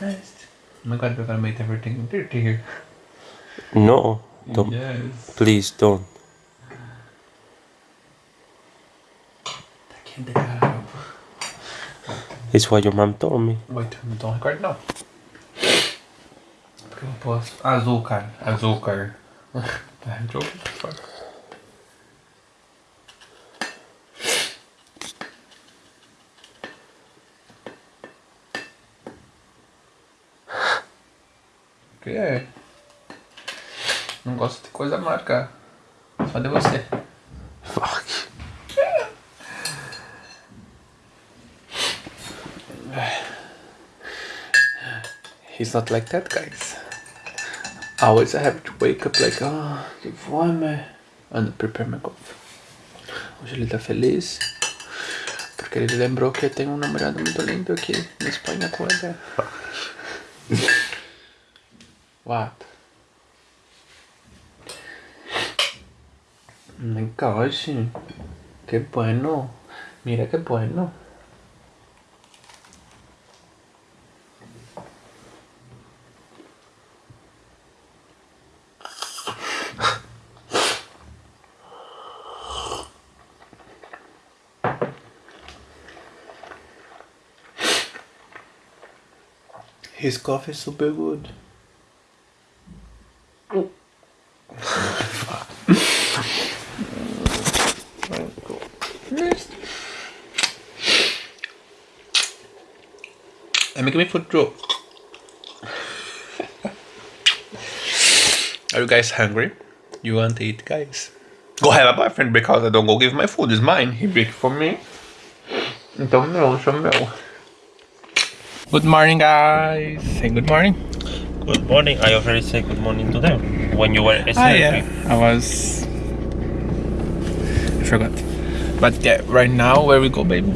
Nice. Oh my god, we're gonna make everything dirty here. No, don't. Yes. Please don't. Tá quente, cara. It's what your mom told me. Wait, não tô recordando não. Porque eu não posso. Açúcar. Açúcar. Tá, jogo. Que é? Não gosto de coisa marca. Só de você. Fuck. He's not like that, guys. Always I have to wake up like, ah, que fome. And prepare my coffee. Hoje ele tá feliz. Porque ele lembrou que tem um namorado muito lindo aqui na Espanha com ele. What? My gosh. Bueno. Mira que bueno. His coffee is super good. I'm me food too. Are you guys hungry? You want to eat, guys? Go have a boyfriend because I don't go give my food. It's mine. He bake for me. Então não, sou meu. Good morning, guys. Say good morning. Good morning. I already said good morning to them when you were Ah, yeah. I was. I forgot. But yeah, right now, where we go, baby?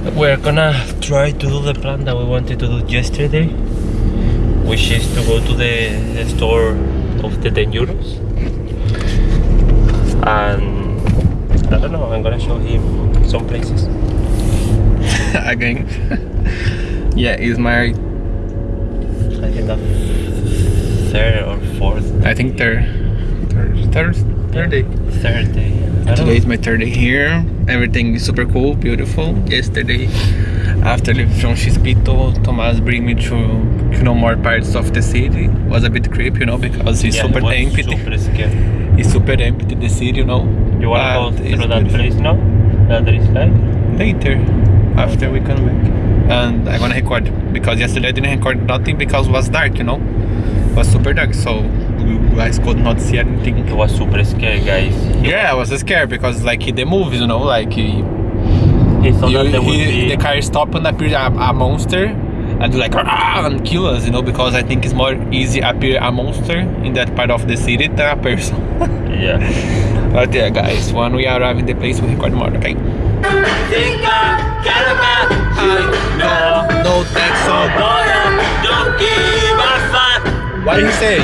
We're gonna try to do the plan that we wanted to do yesterday, which is to go to the, the store of the 10 euros. And I don't know, I'm gonna show him some places. Again. yeah, it's my. I think the third or fourth. I think third. Third. Third. Third day. Third day. I don't Today is my third day here. Everything is super cool, beautiful. Yesterday, after leaving from Chispito, Thomas bring me to you know more parts of the city. Was a bit creepy, you know, because it's Yeah, super it empty. Super scary. It's super empty the city, you know. You wanna But go through that place now? That there is like? later after we come back and I'm gonna record because yesterday I didn't record nothing because it was dark you know it was super dark so guys could not see anything. It was super scary, guys. yeah I was scared because like the movies you know like he, He thought that you- there would he- be the car stop and appear a, a monster and do like "Ah," and kill us you know because I think it's more easy appear a monster in that part of the city than a person. Yeah. but yeah guys when we arrive in the place we record more okay? No no thanks so What did he say?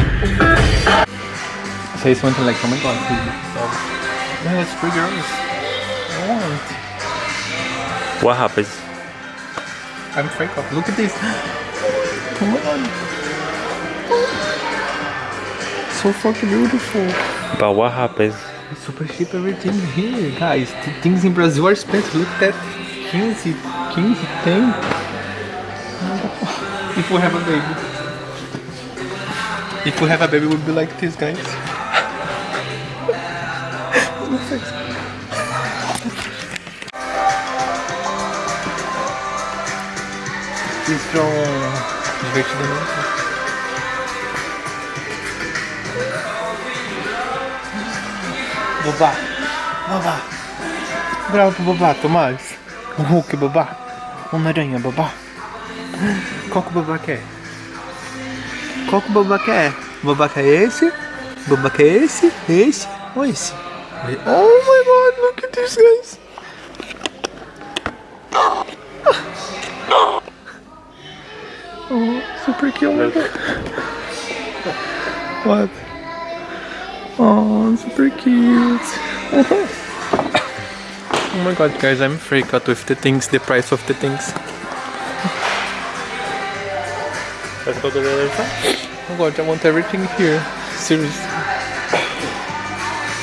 Say something like, oh my god, please. So, yeah, it's three girls. I want. What happens? I'm freak out. Look at this. Come on. So fucking beautiful. But what happens? It's super cheap everything here, guys. The things in Brazil are expensive. Look at that. 15, 15, 10. If we have a baby. If we have a baby, we'll be like this, guys. He's from Divertidamente. Bobá. Bobá. Bravo pro Bobá, Tomás. Um Hulk, Bobá. Uma aranha, Bobá. Qual que o Bobá quer? Qual que o Bobá quer? O Bobá quer esse? O Bobá quer esse? Esse? Ou esse? Oh my god, look at this guys. Oh, super cute. What? Oh, super cute. oh my god, guys, I'm freaked out with the things, the price of the things. Let's go to the other side. Oh god, I want everything here. Seriously.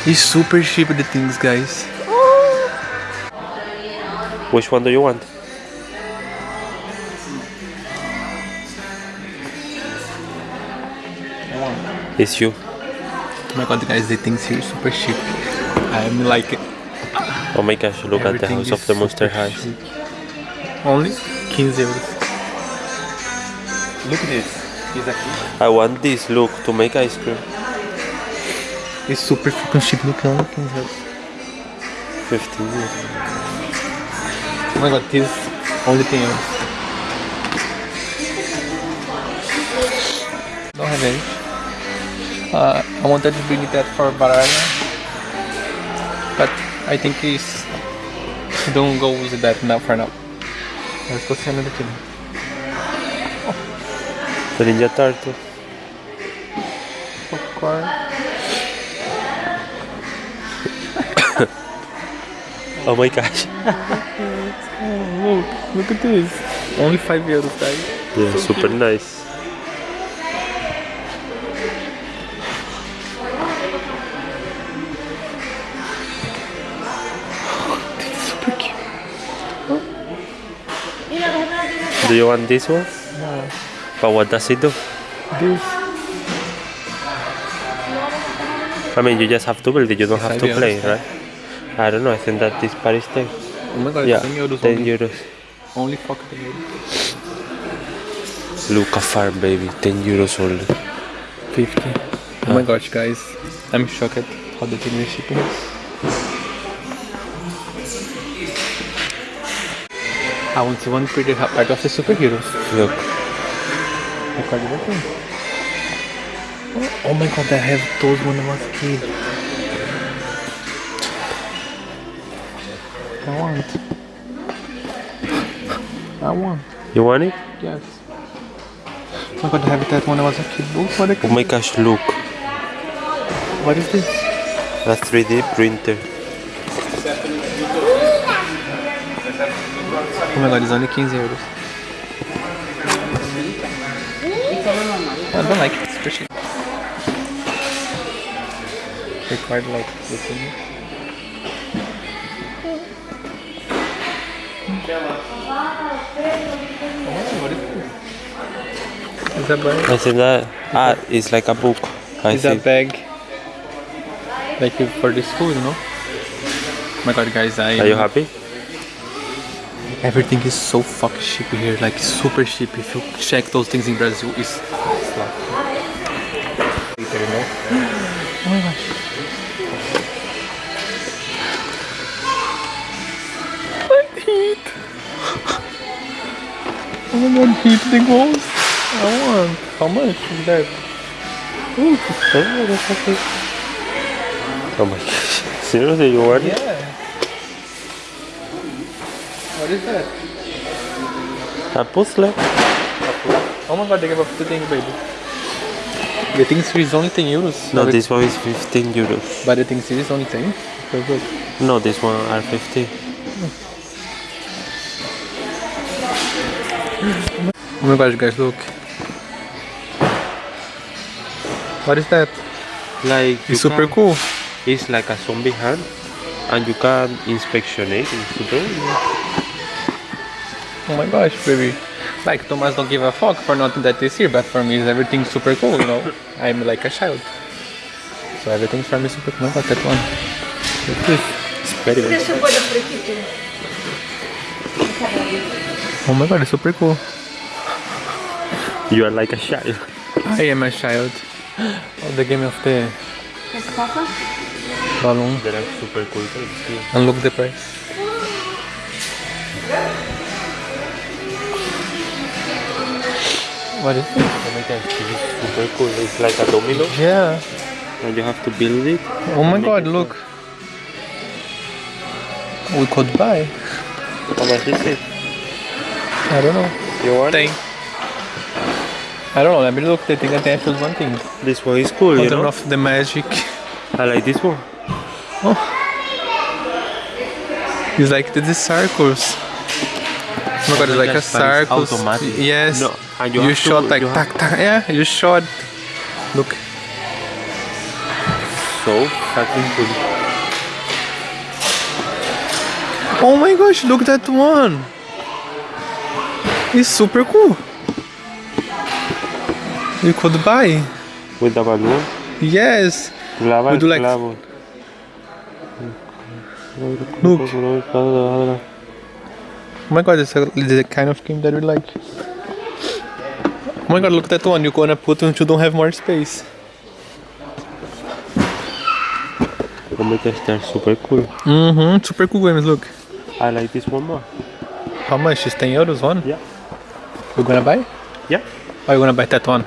It's super cheap the things, guys. Which one do you want? It's you. Oh my god, guys, the things here are super cheap. I'm like it. Oh my gosh, look at the house of the Monster High. Only 15 euros. Look at this. It's aqui. I want this, look, to make ice cream. It's super fucking cheap. Look, only 15 euros. 15 years. Oh my god, this only 10 euros. Don't have any. Uh, I wanted to bring that for Bavaria, but I think it's don't go with that now for now. Let's go see another thing. Ninja Turtle. Popcorn. Oh my gosh. Look, look at this. Only 5 euros, guys. Yeah, super nice. Super cute. Do you want this one? But what does it do? This. I mean, you just have to build it, you don't have to play, right? I don't know, I think that this Paris tag. Oh my god, Yeah, 10 euros 10 only. euros. Only fuck 10 euros. Luca Farm, baby, 10 euros only. 50. Oh my gosh, guys. I'm shocked at how the thing is shipping. I want to one pretty ha- part of the superheroes. Look, At that thing. Oh my god, I have those when I was a kid. I want. I want. you want it? Yes. Oh my god, I have that when I was a kid. Look what, Oh I- my gosh, look. what is this? A 3D printer. Oh my god, it's only 15 euros. I don't like it, it's cheap. Required like the thing. Oh, what is this? Is that bag? I think that, ah, it's like a book. I Is that think. bag like for the school, you know? Oh my god, guys, I Are you happy? Everything is so fucking cheap here, like super cheap. If you check those things in Brazil, it's, it's like. Later, you know? Oh my gosh. Like heat. Oh my god, heat the ghost. I want. How much is that? Ooh. Oh, that's okay. Oh my gosh. Seriously, you want it? Yeah. What is that? A puzzle? Oh my god, they gave up the thing, baby. The thing here is only 10 euros. No, But- this one is 15 euros. But the thing here is only 10. So good. No, this one are 15. Oh my gosh, guys, look. What is that? Like, It's super can- cool. It's like a zombie hand, and you can inspection it. It's super. Oh my gosh, baby. Like, Thomas don't give a fuck for nothing that is here, but for me, is everything super cool, you know? I'm like a child. So everything's for me super cool. My god, that one. Look this. It's very good. Deixa eu pôr por aqui, tu. Oh my god, it's super cool. You are like a child. I am a child. Oh, the game of the Esse papa? balloon. They are super cool. And look the price. What is this? Oh my gosh, this is super cool. It's like a domino, Yeah. and you have to build it. Oh my god, it look. We could buy. How much is it? I don't know. You want Tem. I don't know, let me look. The thing I think I choose one thing. This one is cool, I you don't know know. of the magic. I like this one. Oh. It's like the, the circles. Oh my god, it's like a Yes, but it's circles. automatic. Yes. No, And You, to- shot like you tac tac. Yeah, you shot. Look. So fucking cool. Oh my gosh, look that one. It's super cool. You could buy. With the balloon. Yes. Clava Would you like- clavo. Look. Oh my god, it's a, it's a kind of game that we like. Oh my god, look at that one. You're gonna put when you don't have more space. Oh my gosh, they're super cool. Mm-hmm. Super cool games, look. I like this one more. How much? It's 10 euros one? Yeah. You're gonna buy? Yeah. Or you gonna buy that one?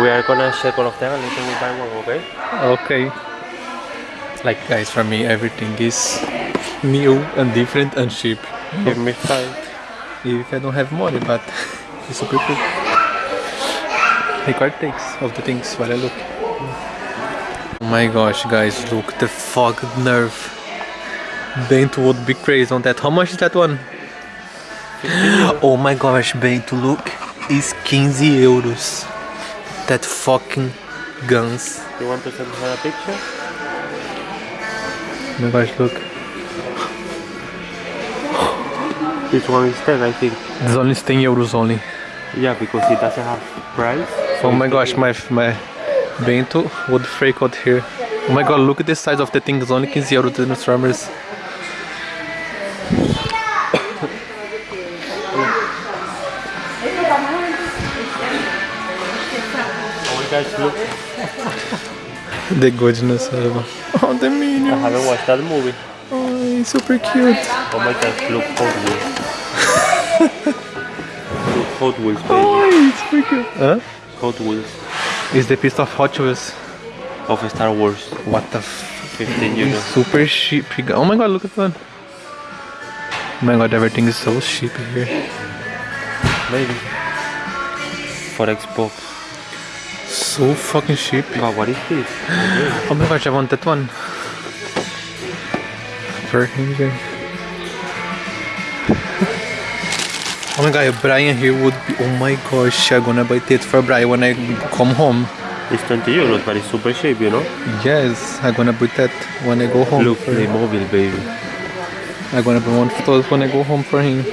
We are gonna check all of them and later we buy one, okay? Okay. Like guys, for me everything is new and different and cheap. Give me five. If I don't have money, but it's. Record takes of the things while I look. Oh my gosh, guys, look the fog nerve. Bento would be crazy on that. How much is that one? Oh my gosh, Bento, look, is 15 euros. That fucking guns. You want to send her a picture? Oh my gosh, look. This one is 10, I think. It's only 10 euros only. Yeah, because it doesn't have price. so Oh my gosh, my my bento would freak out here. Oh my god, look at the size of the thing. It's only 15 euros the Transformers. Oh my gosh, look. The goodness of Oh, the I haven't watched that movie. Oh, it's super cute. Oh my gosh, look Hot Wheels. Look Hot Wheels, baby. Oh, it's super cute. Huh? Hot Wheels It's the piece of Hot Wheels. of Star Wars. What the f 15 euros. Super cheap. Oh my god, look at that. Oh my god, everything is so cheap here. Maybe. For Xbox. So fucking cheap. But what is this? Oh my gosh, I want that one. For him Oh my god, Brian here would be. Oh my gosh, I'm gonna buy it for Brian when I come home. It's 20 euros, but it's super cheap, you know? Yes, I'm gonna buy that when I go home. Look, for- the mobile, baby. I'm gonna buy one for those when I go home for him.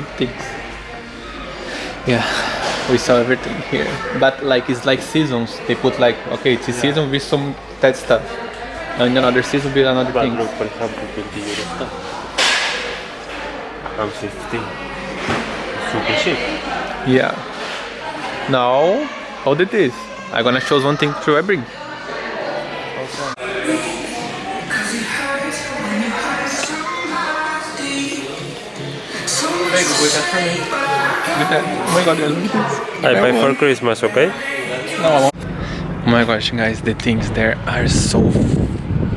Things. Yeah, we saw everything here, but like it's like seasons. They put like okay, it's a season with some that stuff, and another season with another But thing. look, for example, 20 euros stuff. And 15. Super cheap. Yeah. Now, how did this? I'm gonna choose one thing to I bring. Oh my god, look at this. I buy for Christmas, okay? Oh my gosh, guys, the things there are so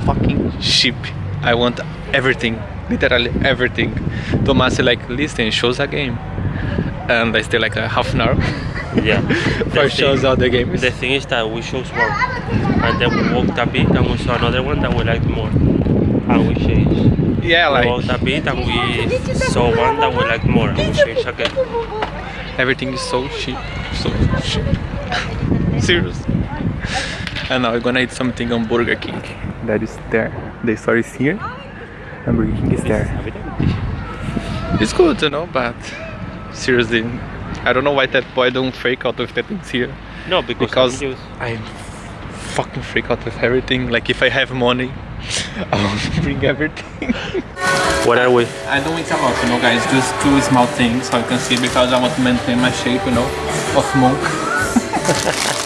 fucking cheap. I want everything, literally everything. Tomás like, listen, shows a game. And I stay like a half an hour Yeah. for The shows thing- out the games. The thing is that we chose one, and then we walked a bit, and we saw another one that we liked more, and we changed. Yeah, like walked a bit, and we saw one that we liked more, and we changed again. everything is so cheap, so cheap. Serious. And now we're gonna eat something on Burger King. That is there. The store is here, and Burger King is there. It's good, you know, but seriously, I don't know why that boy don't freak out of the things here. No, because, Because I'm used. I'm fucking freak out with everything. Like if I have money, I will bring everything. Where are we? I don't eat a lot, you know, guys. Just two small things, so you can see because I want to maintain my shape, you know, of monk.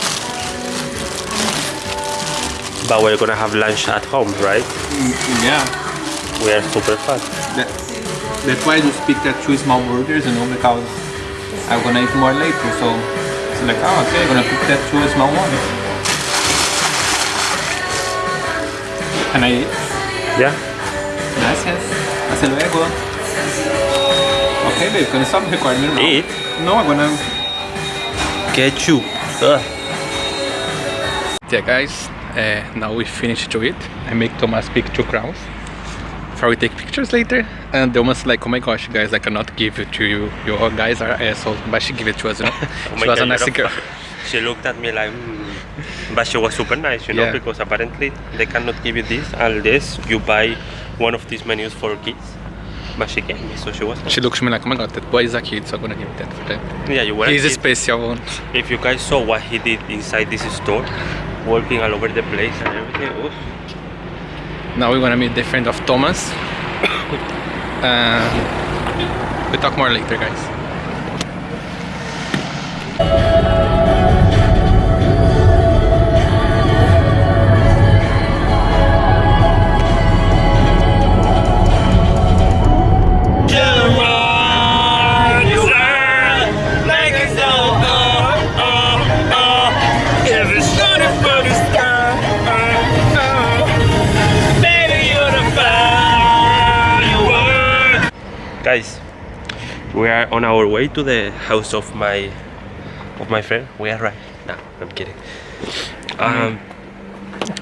But we're gonna have lunch at home, right? Mm, yeah. We are super fat. That, that's why I just picked that two small burgers, you know, because I'm gonna eat more later. So it's like, oh, okay, I'm gonna pick that two small ones. Can I eat? Yeah. Gracias. Hasta luego. Okay, babe, can you stop recording now? Eat. No, I'm gonna. Ketchup. Ugh. Yeah, guys, uh, now we finished to eat. I make Thomas pick two crowns. For we take pictures later. And Thomas like, oh my gosh, guys, I cannot give it to you. You guys are assholes. But she give it to us, you know. Oh she my was God, a nice girl. She looked at me like, mm. but she was super nice, you know, Yeah. because apparently they cannot give you this unless you buy one of these menus for kids. But she gave me, so she was. nice. She looks at me like, oh my god, that boy is a kid, so I'm gonna give that for them. Yeah, you were. a He's a kid. special one. If you guys saw what he did inside this store, working all over the place and everything, oof. Now we're gonna meet the friend of Thomas. uh, we talk more later, guys. Guys, we are on our way to the house of my of my friend. We are right. No, I'm kidding. Um,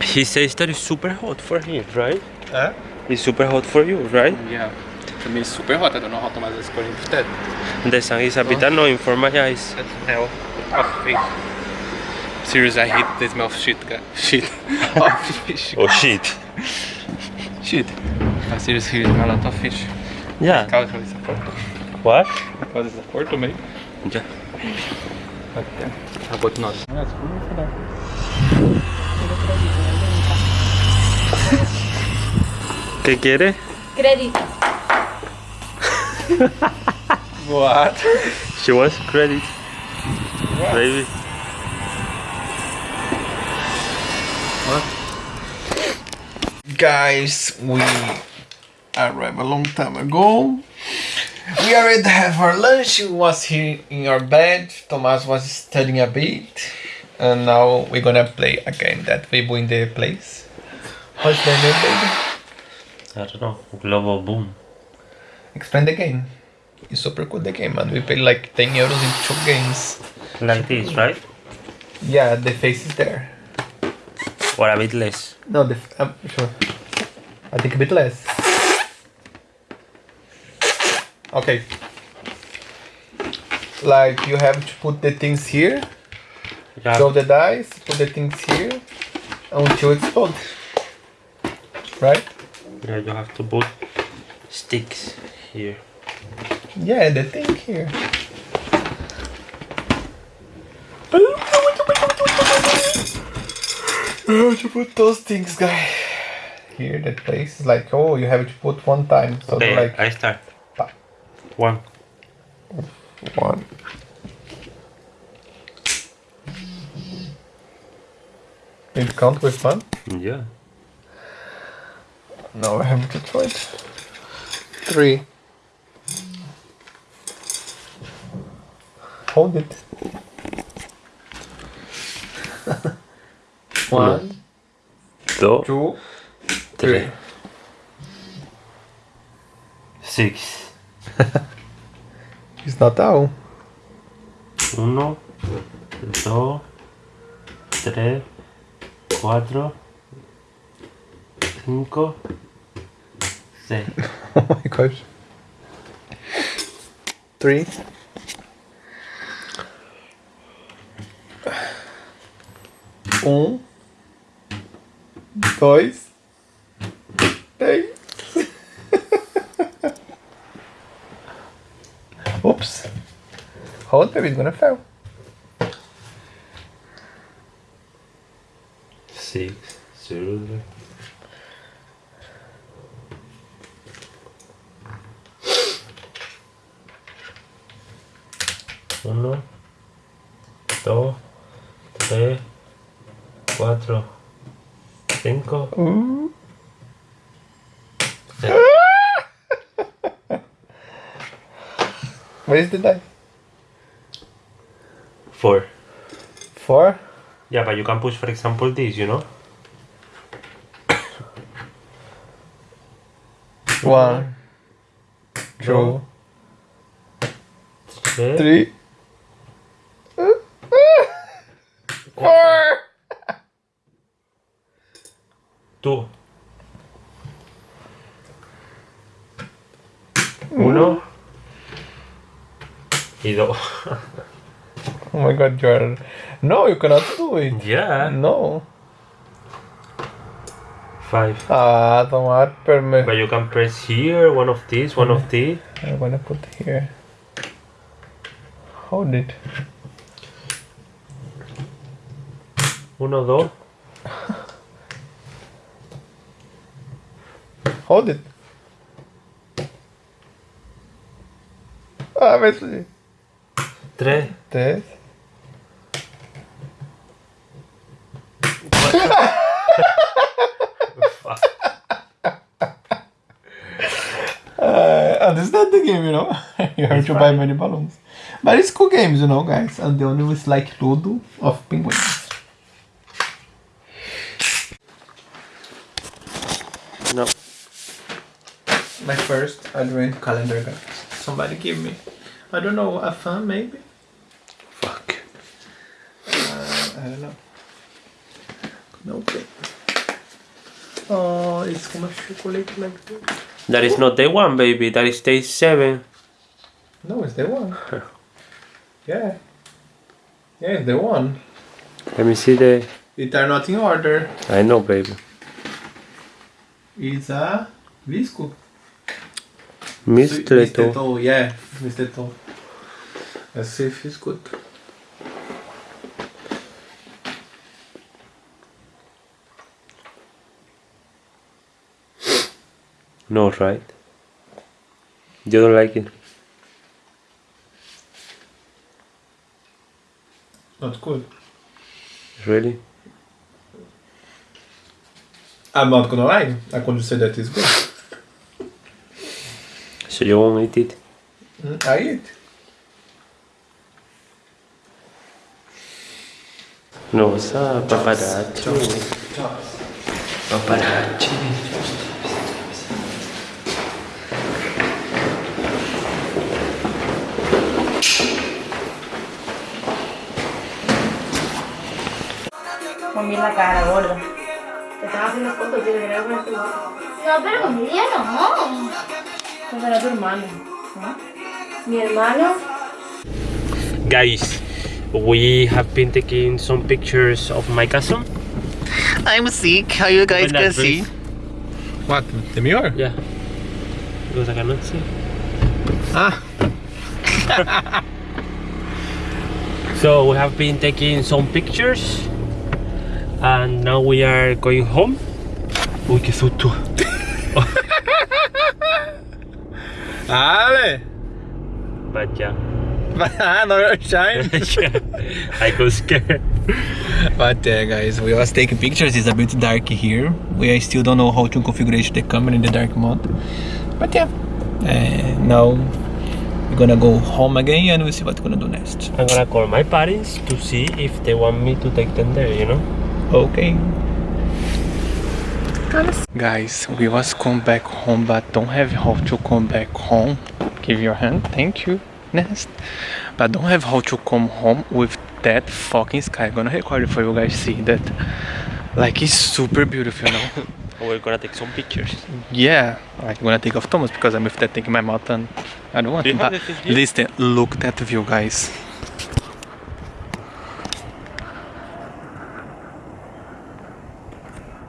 he says that it's super hot for him, right? Huh? It's super hot for you, right? Yeah. For me, it's super hot. I don't know how Thomas is going instead. The sun is a bit annoying for my eyes. Hell of fish. Seriously, I hate the smell of shit, guys. Shit. of fish. Oh shit. Shit. i seriously, it's a lot of fish. Yeah. Because it's a porto. What? Because it's a porto, maybe. Yeah. But yeah. How about not? ¿Qué quiere? Crédito. What? She wants credit. Baby. Guys, we arrived a long time ago. We already have our lunch. We was here in our bed. Thomas was studying a bit. And now we're gonna play a game that we win the place. What's the name, baby? I don't know. Global boom. Explain the game. It's super cool the game, man. We pay like 10 euros in two games. Like this, right? Yeah, the face is there. Or a bit less. No, the f- I'm sure. I think a bit less. Okay. Like you have to put the things here, Yeah. throw the dice, put the things here until it's explodes. Right? yeah, you have to put sticks here. Yeah, the thing here. You have to put those things, guy. Here, that place is like, oh, you have to put one time. So Okay, like I start. Pa. One. one. It count with one? Yeah. No, I have to try it. Three. Hold it. One, Two. two, Three. three. Six. It's Natal. Uno. Dos. Tres. Cuatro. Cinco. Seis. Oh my gosh. Three. Um. Dois. Hold baby, it's gonna fail. six, zero. Uno, dos, tres, cuatro, cinco. Mm. What is the die? Four. Four? Yeah, but you can push, for example, this, you know? One, two, Three. Four! Two. Uno. Y dos. Oh my god, you're. No, you cannot do it. yeah. No. Five. Ah, tomar perme. But you can press here, one of these, one of these. I'm gonna put here. Hold it. Uno, dos. Hold it. A ver si. Tres. Tres. Fuck. Uh, understand the game, you know. you have to buy many balloons. But it's cool games, you know, guys. And the only one is like Ludo of penguins. No. My first advent calendar, guys. Somebody give me. I don't know, a fan maybe? Fuck. Uh, I don't know. No okay. Oh, it's como chocolate like that. That is not day one, baby. That is day seven. No, it's day one. yeah. Yeah, it's the one. Let me see the. It are not in order. I know, baby. It's a visco. Mistreto. Misteto, yeah, Misteto. Let's see if it's good. No, right? You don't like it. Not good. Really? I'm not gonna lie. I couldn't say that it's good. So you won't eat it? Mm, I eat. No, it's a paparazzi. Paparazzi. Con bien la cara, gorda. Te están haciendo fotos, tienes que ver tu No, pero conmigo no. Pues era tu hermano. ¿no? Mi hermano. Guys, we have been taking some pictures of my cousin. I'm sick. How you guys can see? What? The mirror? Yeah. Because I cannot see. Ah. So we have been taking some pictures and now we are going home. Uy, qué susto. Ale! But yeah. Ah, no, you're shine. I got scared. But uh, guys, we was taking pictures. It's a bit dark here. We still don't know how to configure the camera in the dark mode. But yeah, uh, now we're gonna go home again and we'll see what we're gonna do next. I'm gonna call my parents to see if they want me to take them there, you know? Okay. Guys, we was come back home but don't have how to come back home. Give your hand, thank you. Next. But don't have how to come home with that fucking sky. I'm gonna record it for you guys see that. Like it's super beautiful, you know. We're gonna take some pictures. Yeah, like I'm gonna take off Thomas because I'm with that thing in my mouth and I don't want Do to. But the thing here? listen, look that view, guys.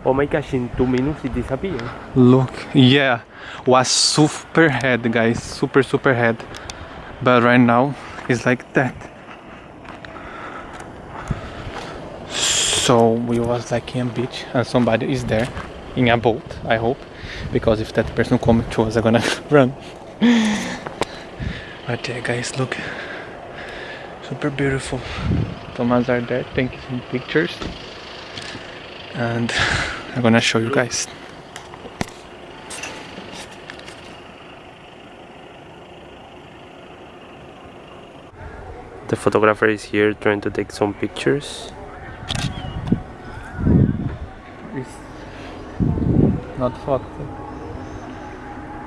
Oh my gosh, in two minutes it disappeared. Look, yeah, was super head, guys, super super head. But right now it's like that. So we was like in a beach and somebody is there in a boat, I hope. Because if that person come to us, I'm gonna run. But yeah, guys, look. Super beautiful. Thomas are there taking some pictures. And I'm gonna show you guys. The photographer is here trying to take some pictures. It's not fucked.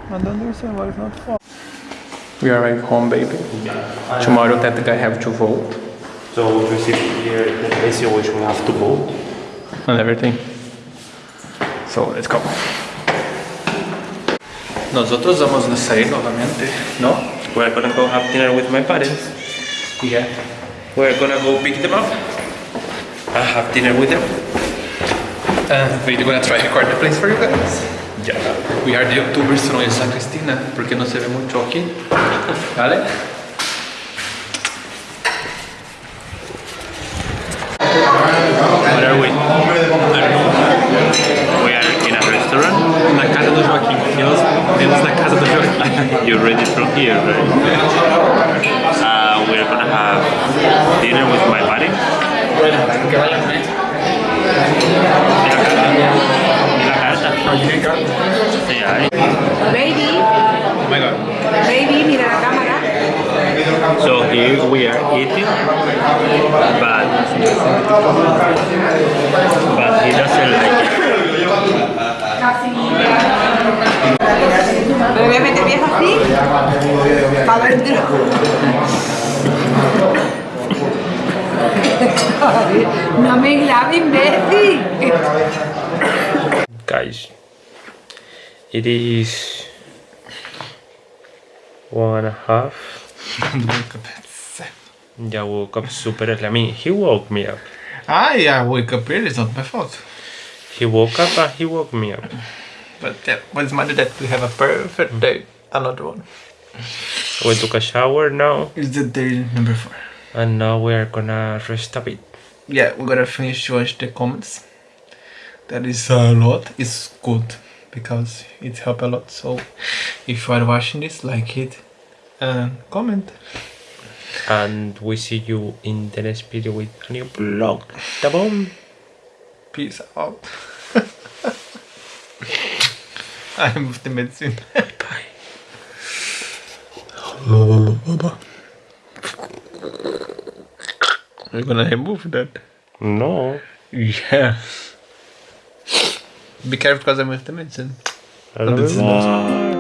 I don't understand why it's not fucked. We are arrive home, baby. Tomorrow that guy have to vote So we receive here the place in which we have to vote. and everything. So let's go. Nosotros vamos a salir ¿no? We're gonna go have dinner with my parents. Yeah. We're gonna go pick them up. I have dinner with them. Uh, we're gonna try to record the place for you guys. Yeah. We are the youtubers, es la Cristina, porque no se ve mucho aquí. ¿Vale? Where are we? We are in a restaurant. Na casa do Joaquim. Temos, temos na casa do Joaquim. You read it from here, right? Uh, we're gonna have dinner with my parents. Que vaya a comer. En la casa. Sí, ahí. Baby, Oh my god. baby, mira la cámara. So here we are eating, but but he doesn't like it. Me voy a meter vieja así. Para adentro. No me grabes, imbécil. Guys, it is one and a half. Wake up at seven. Yeah, woke up super early. I mean, he woke me up. Ah, yeah, wake up early, it's not my fault. He woke up and he woke me up. But yeah, what's matter that we have a perfect day. Another one. We took a shower now, It's the day number four. and now we are gonna rest a bit. Yeah, we're gonna finish watch the comments. That is a lot. It's good because it help a lot. So if you are watching this, like it and comment. And we see you in the next video with a new vlog. The bomb. Peace out. I moved the medicine. Bye. We're gonna remove that. No. Yeah. Be careful because I moved the medicine. I love this is you.